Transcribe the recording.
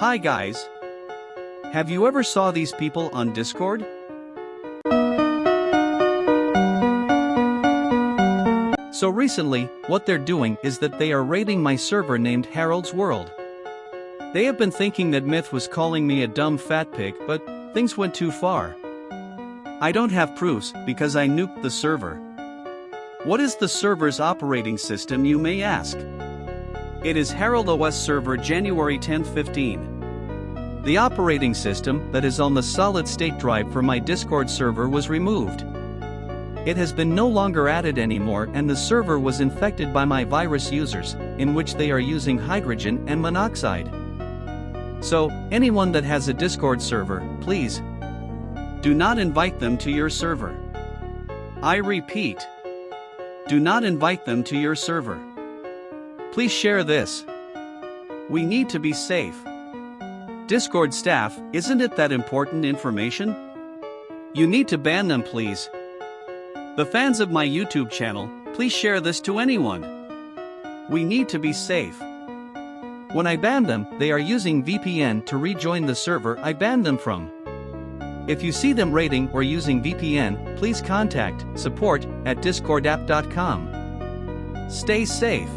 Hi guys. Have you ever saw these people on Discord? So recently, what they're doing is that they are raiding my server named Harold's World. They have been thinking that Myth was calling me a dumb fat pig, but things went too far. I don't have proofs because I nuked the server. What is the server's operating system, you may ask? It is Herald OS server January 10, 15. The operating system that is on the solid state drive for my Discord server was removed. It has been no longer added anymore and the server was infected by my virus users, in which they are using hydrogen and monoxide. So, anyone that has a Discord server, please do not invite them to your server. I repeat, do not invite them to your server. Please share this. We need to be safe. Discord staff, isn't it that important information? You need to ban them, please. The fans of my YouTube channel, please share this to anyone. We need to be safe. When I ban them, they are using VPN to rejoin the server I banned them from. If you see them rating or using VPN, please contact support at discordapp.com. Stay safe.